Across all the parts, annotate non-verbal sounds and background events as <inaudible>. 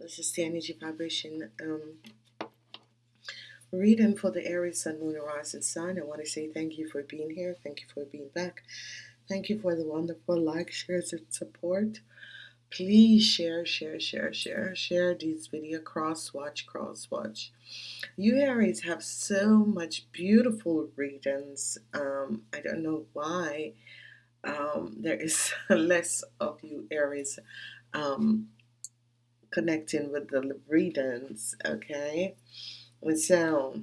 This is the energy vibration um, reading for the Aries Sun, Moon, Rising Sign. I want to say thank you for being here. Thank you for being back. Thank you for the wonderful like, shares, and support. Please share, share, share, share, share these video. Cross watch, cross watch. You Aries have so much beautiful readings. Um, I don't know why um, there is <laughs> less of you Aries um, connecting with the readings, okay? And so,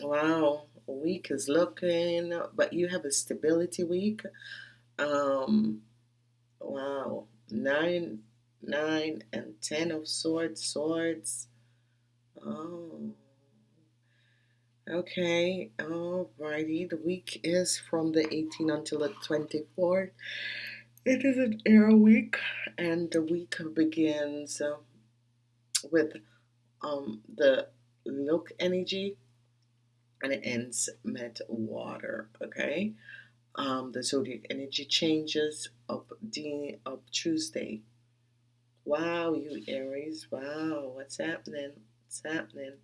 wow, week is looking, but you have a stability week. Um, wow, nine, nine, and ten of swords, swords. Oh, okay, alrighty. The week is from the 18th until the 24th. It is an air week, and the week begins uh, with um, the look energy and it ends met water. Okay, um, the zodiac energy changes up the up Tuesday. Wow, you Aries! Wow, what's happening? What's happening?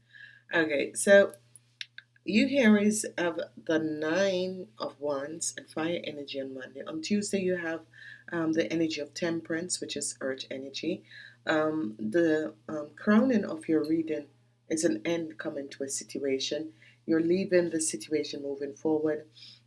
Okay, so you Aries have the Nine of Wands and Fire energy on Monday. On Tuesday, you have um, the energy of Temperance, which is Earth energy. Um, the um, crowning of your reading is an end coming to a situation. You're leaving the situation moving forward.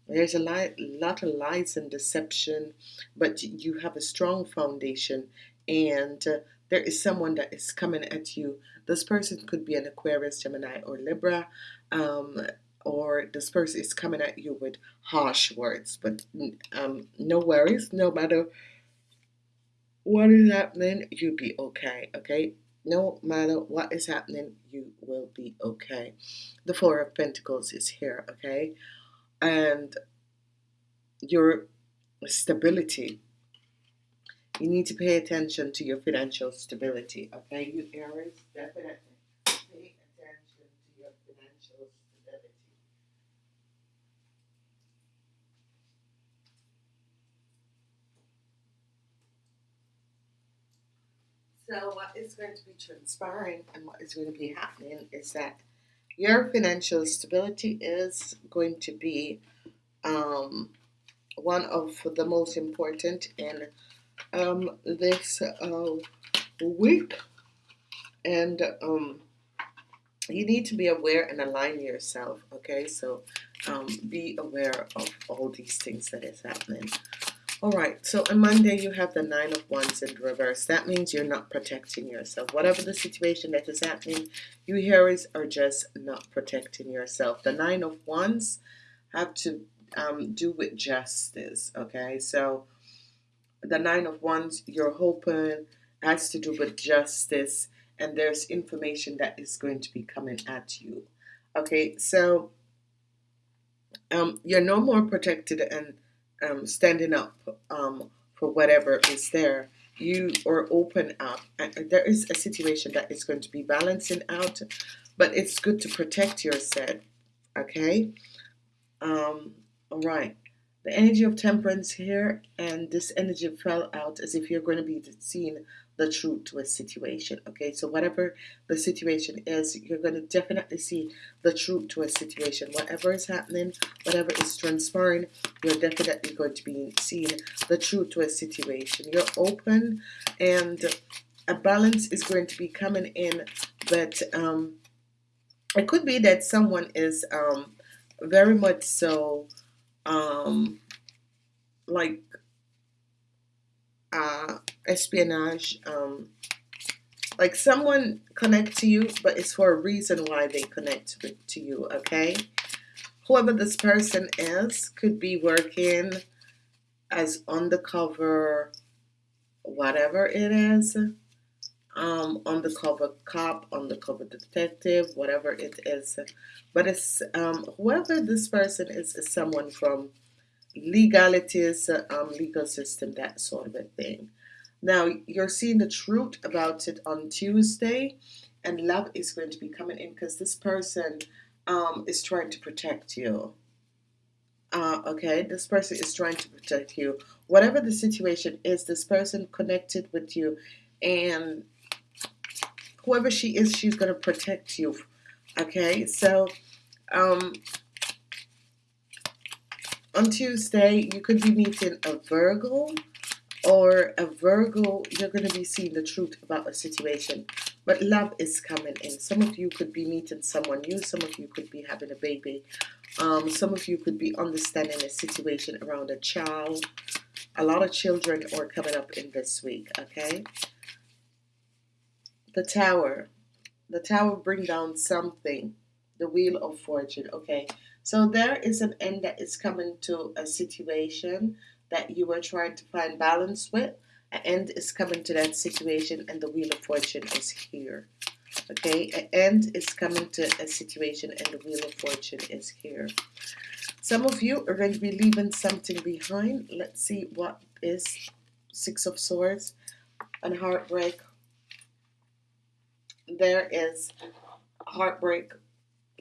There's a lot, lot of lies and deception, but you have a strong foundation, and uh, there is someone that is coming at you. This person could be an Aquarius, Gemini, or Libra. Um, or this person is coming at you with harsh words. But um, no worries, no matter what is happening, you'll be okay, okay? No matter what is happening, you will be okay. The Four of Pentacles is here, okay? And your stability. You need to pay attention to your financial stability, okay? You Aries, definitely. Pay attention to your financial stability. So what is going to be transpiring and what is going to be happening is that your financial stability is going to be um, one of the most important in um, this uh, week. And um, you need to be aware and align yourself, okay? So um, be aware of all these things that is happening. All right, so on Monday you have the Nine of Wands in reverse. That means you're not protecting yourself. Whatever the situation that is happening, you Aries are just not protecting yourself. The Nine of Wands have to um, do with justice, okay? So the Nine of Wands, you're hoping has to do with justice and there's information that is going to be coming at you. Okay, so um, you're no more protected and um, standing up um, for whatever is there, you are open up. And there is a situation that is going to be balancing out, but it's good to protect yourself. Okay. Um, all right. The energy of temperance here, and this energy fell out as if you're going to be seeing the truth to a situation. Okay, so whatever the situation is, you're going to definitely see the truth to a situation. Whatever is happening, whatever is transpiring, you're definitely going to be seeing the truth to a situation. You're open, and a balance is going to be coming in, but um, it could be that someone is um, very much so um, like uh, espionage. Um, like someone connect to you, but it's for a reason why they connect with, to you. Okay, whoever this person is could be working as undercover, whatever it is. Um, undercover cop, undercover detective, whatever it is. But it's um, whoever this person is, is someone from legalities, um, legal system, that sort of a thing. Now, you're seeing the truth about it on Tuesday, and love is going to be coming in because this person um, is trying to protect you. Uh, okay, this person is trying to protect you. Whatever the situation is, this person connected with you, and whoever she is, she's going to protect you. Okay, so um, on Tuesday, you could be meeting a Virgo or a Virgo, you're going to be seeing the truth about a situation. But love is coming in. Some of you could be meeting someone new. Some of you could be having a baby. Um, some of you could be understanding a situation around a child. A lot of children are coming up in this week, okay? The tower. The tower bring down something. The wheel of fortune, okay? So there is an end that is coming to a situation that you were trying to find balance with. An end is coming to that situation and the wheel of fortune is here. Okay, an end is coming to a situation and the wheel of fortune is here. Some of you are going to be leaving something behind. Let's see what is Six of Swords and heartbreak. There is heartbreak.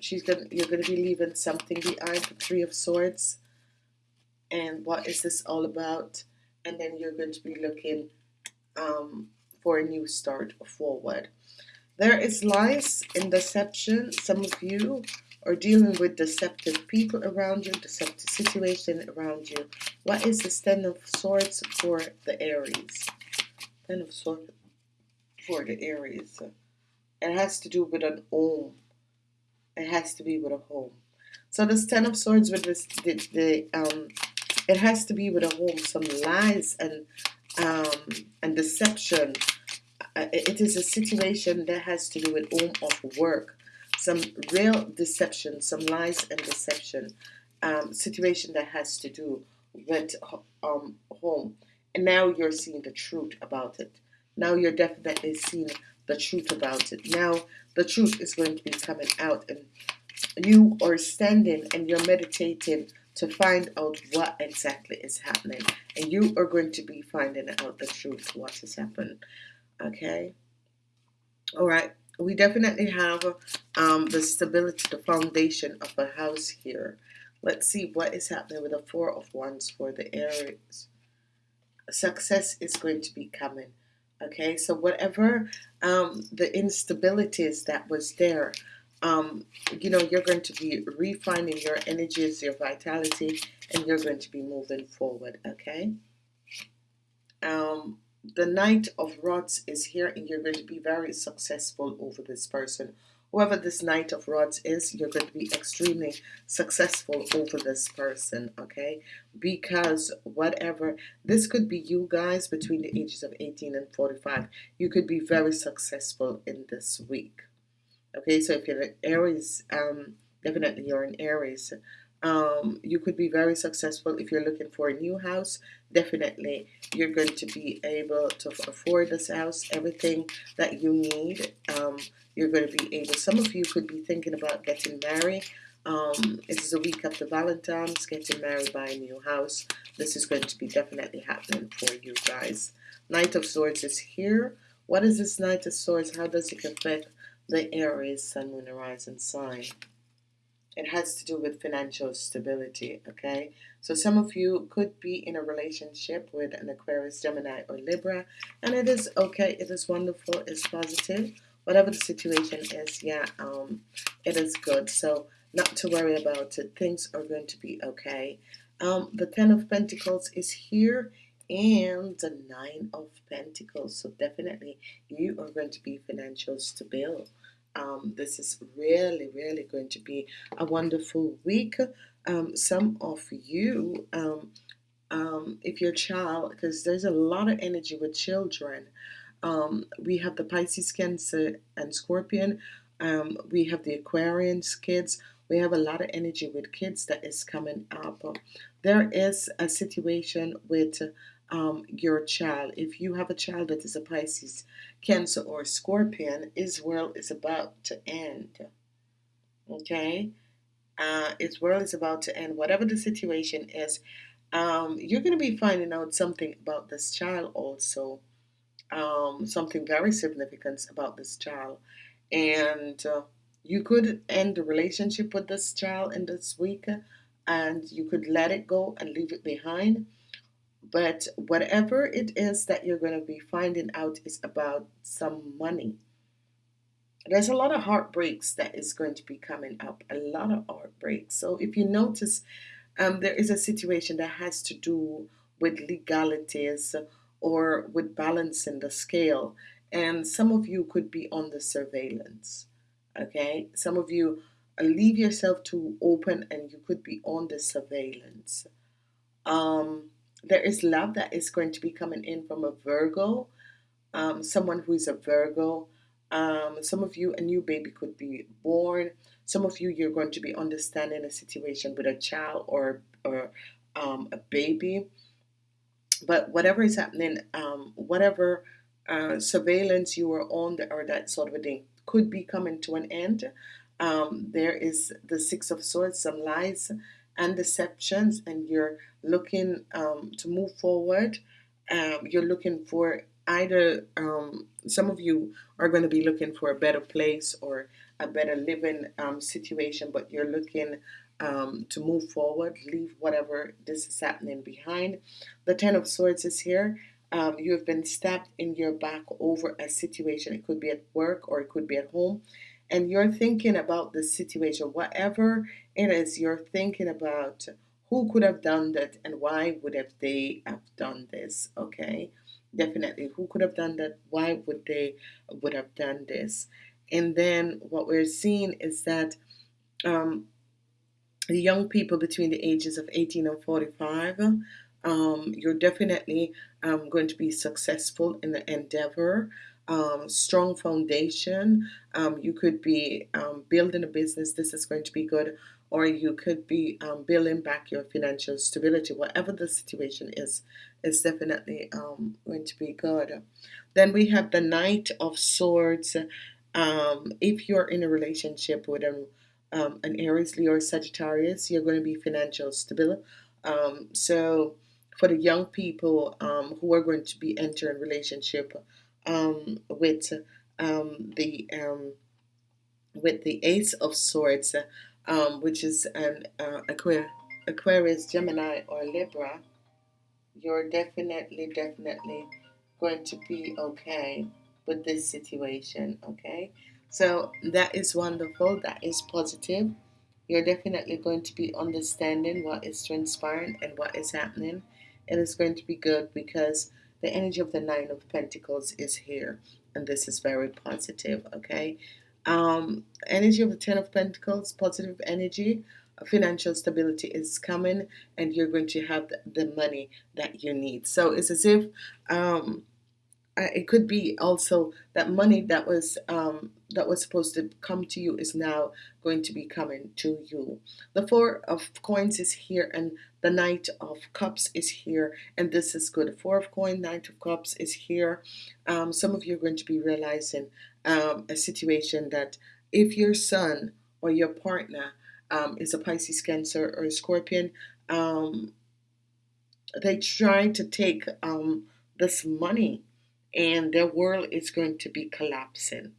She's gonna you're gonna be leaving something behind. The Three of Swords. And what is this all about? And then you're going to be looking um, for a new start forward. There is lies and deception. Some of you are dealing with deceptive people around you deceptive situation around you. What is the ten of swords for the Aries? Ten of swords for the Aries it has to do with an home it has to be with a home so this ten of swords with this the, the um it has to be with a home, some lies and um, and deception. Uh, it is a situation that has to do with home of work, some real deception, some lies and deception. Um, situation that has to do with um, home. And now you're seeing the truth about it. Now you're definitely seeing the truth about it. Now the truth is going to be coming out, and you are standing and you're meditating to find out what exactly is happening. And you are going to be finding out the truth what has happened. Okay? All right. We definitely have um, the stability the foundation of a house here. Let's see what is happening with the four of wands for the Aries. Success is going to be coming okay so whatever um, the instabilities that was there um, you know, you're going to be refining your energies, your vitality, and you're going to be moving forward, okay? Um, the Knight of Rods is here, and you're going to be very successful over this person. Whoever this Knight of Rods is, you're going to be extremely successful over this person, okay? Because whatever, this could be you guys between the ages of 18 and 45. You could be very successful in this week. Okay, so if you're an Aries, um, definitely you're an Aries. Um, you could be very successful if you're looking for a new house. Definitely, you're going to be able to afford this house, everything that you need. Um, you're going to be able. Some of you could be thinking about getting married. Um, it is a week after Valentine's, getting married, by a new house. This is going to be definitely happening for you guys. Knight of Swords is here. What is this Knight of Swords? How does it affect the Aries Sun, Moon, Horizon sign. It has to do with financial stability, okay? So some of you could be in a relationship with an Aquarius, Gemini, or Libra, and it is okay, it is wonderful, it's positive. Whatever the situation is, yeah, um, it is good. So not to worry about it. Things are going to be okay. Um, the Ten of Pentacles is here and the Nine of Pentacles. So definitely you are going to be financial stable um, this is really, really going to be a wonderful week. Um, some of you, um, um if your child, because there's a lot of energy with children, um, we have the Pisces, Cancer, and Scorpion. Um, we have the Aquarians kids. We have a lot of energy with kids that is coming up. There is a situation with um, your child. If you have a child that is a Pisces, Cancer, or Scorpion, his world is about to end. Okay? Uh, his world is about to end. Whatever the situation is, um, you're going to be finding out something about this child also. Um, something very significant about this child. And uh, you could end the relationship with this child in this week and you could let it go and leave it behind but whatever it is that you're going to be finding out is about some money. there's a lot of heartbreaks that is going to be coming up. A lot of heartbreaks. So if you notice, um, there is a situation that has to do with legalities or with balancing the scale, and some of you could be on the surveillance. Okay, some of you uh, leave yourself too open, and you could be on the surveillance. Um, there is love that is going to be coming in from a Virgo um, someone who is a Virgo. Um, some of you, a new baby could be born. Some of you, you're going to be understanding a situation with a child or or um, a baby. But whatever is happening, um, whatever uh, surveillance you were on, or that sort of a thing, could be coming to an end. Um, there is the Six of Swords, some lies and deceptions, and you're looking um, to move forward. Um, you're looking for either um, some of you are going to be looking for a better place or a better living um, situation, but you're looking um, to move forward, leave whatever this is happening behind. The Ten of Swords is here. Um, you have been stabbed in your back over a situation. It could be at work or it could be at home. And you're thinking about the situation, whatever it is, you're thinking about who could have done that and why would have they have done this, okay? definitely who could have done that? Why would they would have done this? And then what we're seeing is that um, the young people between the ages of 18 and 45 um, you're definitely um, going to be successful in the endeavor um, strong foundation um, you could be um, building a business this is going to be good or you could be um, building back your financial stability. Whatever the situation is, is definitely um, going to be good. Then we have the Knight of Swords. Um, if you're in a relationship with an, an Aries, Leo, or Sagittarius, you're going to be financial stable. So for the young people who are going to be entering relationship with the with the Ace of Swords, um, which is an uh, Aquarius, Gemini, or Libra, you're definitely, definitely going to be okay with this situation. Okay, so that is wonderful. That is positive. You're definitely going to be understanding what is transpiring and what is happening. And It is going to be good because the energy of the Nine of Pentacles is here, and this is very positive. Okay, um, energy of the Ten of Pentacles, positive energy, financial stability is coming, and you're going to have the, money that you need. So it's as if um, it could be also that money that was um, that was supposed to come to you is now going to be coming to you. The four of coins is here, and the knight of cups is here, and this is good. Four of coin, knight of cups is here. Um, some of you are going to be realizing um, a situation that if your son or your partner um, is a Pisces, Cancer, or a Scorpion, um, they try to take um, this money and their world is going to be collapsing.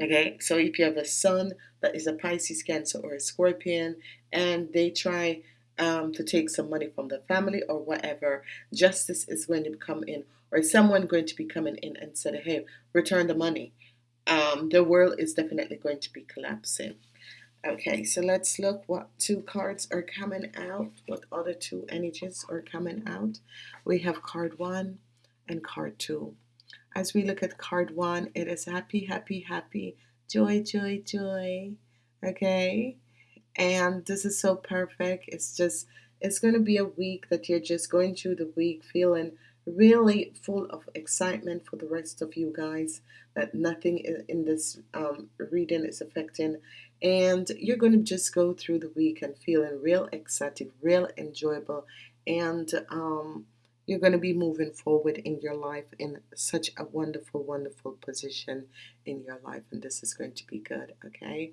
Okay, so if you have a son that is a Pisces, Cancer, or a Scorpion, and they try um, to take some money from the family or whatever, justice is going to come in, or someone going to be coming in and said, "Hey, return the money." Um, the world is definitely going to be collapsing. Okay, so let's look what two cards are coming out. What other two energies are coming out? We have card one and card two. As we look at card one, it is happy, happy, happy, joy, joy, joy. Okay? And this is so perfect. It's just, it's going to be a week that you're just going through the week feeling really full of excitement for the rest of you guys that nothing in this um, reading is affecting and you're going to just go through the week and feeling real excited real enjoyable and um, you're going to be moving forward in your life in such a wonderful, wonderful position in your life, and this is going to be good. Okay,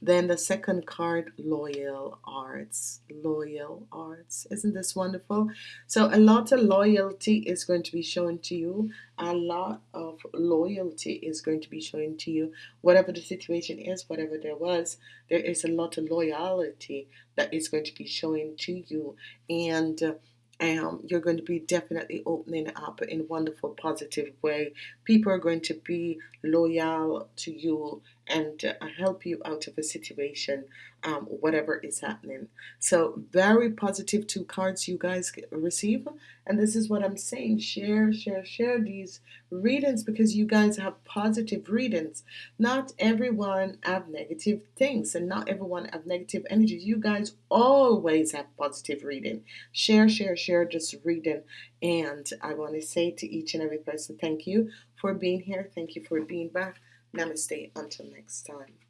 then the second card, loyal arts. Loyal arts, isn't this wonderful? So, a lot of loyalty is going to be shown to you, a lot of loyalty is going to be shown to you, whatever the situation is, whatever there was, there is a lot of loyalty that is going to be showing to you, and uh, um, you're going to be definitely opening up in a wonderful, positive way. People are going to be loyal to you and uh, help you out of a situation, um, whatever is happening. So, very positive two cards you guys receive. And this is what I'm saying share, share, share these readings because you guys have positive readings. Not everyone have negative things and not everyone have negative energies. You guys always have positive reading. Share, share, share this reading. And I want to say to each and every person, thank you for being here. Thank you for being back. Namaste. Until next time.